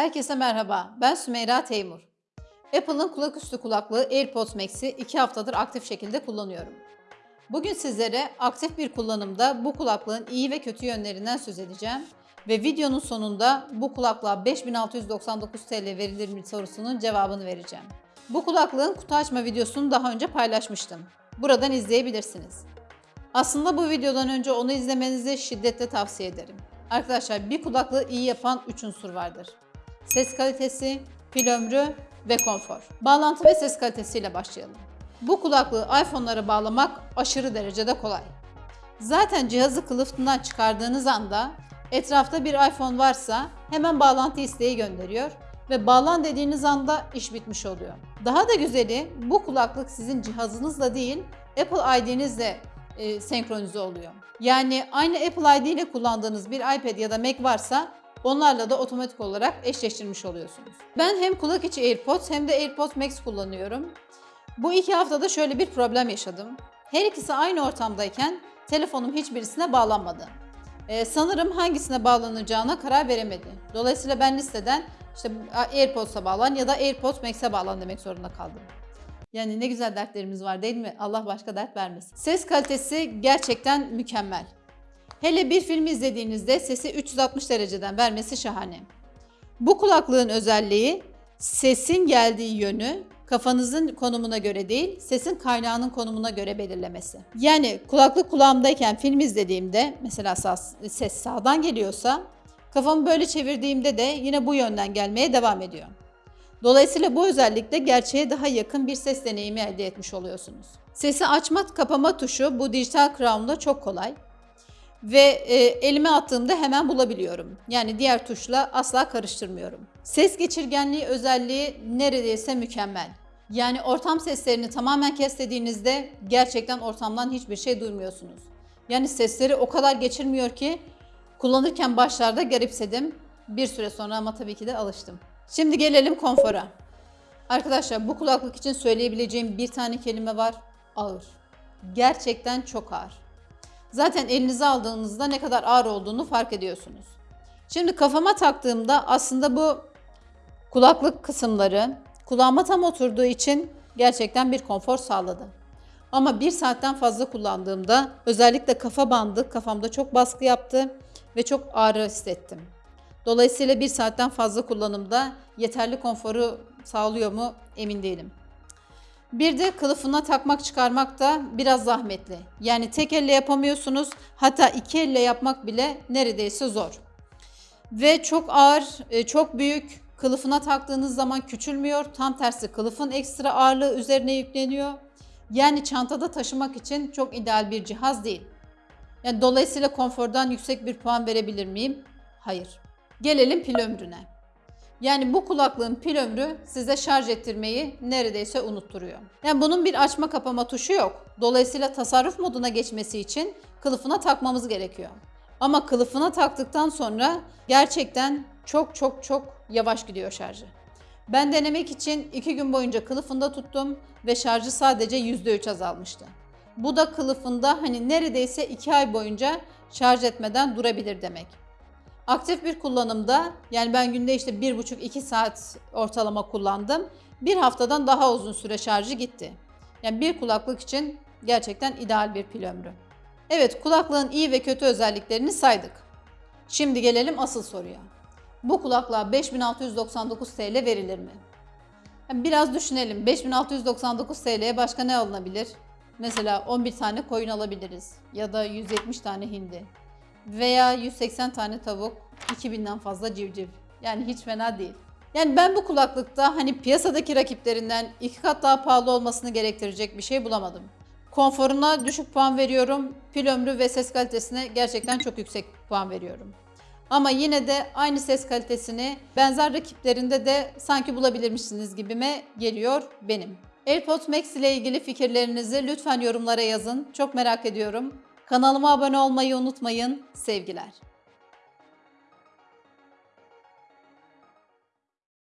Herkese merhaba, ben Sümeyra Teymur. Apple'ın kulaküstü kulaklığı AirPods Max'i 2 haftadır aktif şekilde kullanıyorum. Bugün sizlere aktif bir kullanımda bu kulaklığın iyi ve kötü yönlerinden söz edeceğim ve videonun sonunda bu kulaklığa 5699 TL verilir mi sorusunun cevabını vereceğim. Bu kulaklığın kutu açma videosunu daha önce paylaşmıştım. Buradan izleyebilirsiniz. Aslında bu videodan önce onu izlemenizi şiddetle tavsiye ederim. Arkadaşlar bir kulaklığı iyi yapan 3 unsur vardır. Ses kalitesi, pil ömrü ve konfor. Bağlantı ve ses kalitesiyle başlayalım. Bu kulaklığı iPhone'lara bağlamak aşırı derecede kolay. Zaten cihazı kılıfından çıkardığınız anda etrafta bir iPhone varsa hemen bağlantı isteği gönderiyor ve bağlan dediğiniz anda iş bitmiş oluyor. Daha da güzeli bu kulaklık sizin cihazınızla değil Apple ID'nizle e, senkronize oluyor. Yani aynı Apple ID ile kullandığınız bir iPad ya da Mac varsa onlarla da otomatik olarak eşleştirmiş oluyorsunuz. Ben hem kulak içi AirPods hem de AirPods Max kullanıyorum. Bu iki haftada şöyle bir problem yaşadım. Her ikisi aynı ortamdayken telefonum hiçbirisine bağlanmadı. Ee, sanırım hangisine bağlanacağına karar veremedi. Dolayısıyla ben listeden işte AirPods'a bağlan ya da AirPods Max'e bağlan demek zorunda kaldım. Yani ne güzel dertlerimiz var değil mi? Allah başka dert vermesin. Ses kalitesi gerçekten mükemmel. Hele bir film izlediğinizde sesi 360 dereceden vermesi şahane. Bu kulaklığın özelliği sesin geldiği yönü kafanızın konumuna göre değil, sesin kaynağının konumuna göre belirlemesi. Yani kulaklık kulağımdayken film izlediğimde mesela ses sağdan geliyorsa kafamı böyle çevirdiğimde de yine bu yönden gelmeye devam ediyor. Dolayısıyla bu özellikle gerçeğe daha yakın bir ses deneyimi elde etmiş oluyorsunuz. Sesi açma kapama tuşu bu dijital crown'da çok kolay ve e, elime attığımda hemen bulabiliyorum. Yani diğer tuşla asla karıştırmıyorum. Ses geçirgenliği özelliği neredeyse mükemmel. Yani ortam seslerini tamamen kes dediğinizde gerçekten ortamdan hiçbir şey duymuyorsunuz. Yani sesleri o kadar geçirmiyor ki kullanırken başlarda garipsedim. Bir süre sonra ama tabii ki de alıştım. Şimdi gelelim konfora. Arkadaşlar bu kulaklık için söyleyebileceğim bir tane kelime var. Ağır. Gerçekten çok ağır. Zaten elinize aldığınızda ne kadar ağır olduğunu fark ediyorsunuz. Şimdi kafama taktığımda aslında bu kulaklık kısımları kulağıma tam oturduğu için gerçekten bir konfor sağladı. Ama bir saatten fazla kullandığımda özellikle kafa bandı kafamda çok baskı yaptı ve çok ağrı hissettim. Dolayısıyla bir saatten fazla kullanımda yeterli konforu sağlıyor mu emin değilim. Bir de kılıfına takmak çıkarmak da biraz zahmetli. Yani tek elle yapamıyorsunuz. Hatta iki elle yapmak bile neredeyse zor. Ve çok ağır, e, çok büyük. Kılıfına taktığınız zaman küçülmüyor. Tam tersi kılıfın ekstra ağırlığı üzerine yükleniyor. Yani çantada taşımak için çok ideal bir cihaz değil. Yani dolayısıyla konfordan yüksek bir puan verebilir miyim? Hayır. Gelelim pil ömrüne. Yani bu kulaklığın pil ömrü size şarj ettirmeyi neredeyse unutturuyor. Yani bunun bir açma kapama tuşu yok. Dolayısıyla tasarruf moduna geçmesi için kılıfına takmamız gerekiyor. Ama kılıfına taktıktan sonra gerçekten çok çok çok yavaş gidiyor şarjı. Ben denemek için 2 gün boyunca kılıfında tuttum ve şarjı sadece %3 azalmıştı. Bu da kılıfında hani neredeyse 2 ay boyunca şarj etmeden durabilir demek. Aktif bir kullanımda yani ben günde işte 1,5-2 saat ortalama kullandım. Bir haftadan daha uzun süre şarjı gitti. Yani bir kulaklık için gerçekten ideal bir pil ömrü. Evet kulaklığın iyi ve kötü özelliklerini saydık. Şimdi gelelim asıl soruya. Bu kulaklığa 5699 TL verilir mi? Yani biraz düşünelim. 5699 TL'ye başka ne alınabilir? Mesela 11 tane koyun alabiliriz ya da 170 tane hindi veya 180 tane tavuk, 2000'den fazla civciv. Yani hiç fena değil. Yani ben bu kulaklıkta hani piyasadaki rakiplerinden iki kat daha pahalı olmasını gerektirecek bir şey bulamadım. Konforuna düşük puan veriyorum. Pil ömrü ve ses kalitesine gerçekten çok yüksek puan veriyorum. Ama yine de aynı ses kalitesini benzer rakiplerinde de sanki bulabilirmişsiniz gibime geliyor benim. AirPods Max ile ilgili fikirlerinizi lütfen yorumlara yazın. Çok merak ediyorum. Kanalıma abone olmayı unutmayın. Sevgiler.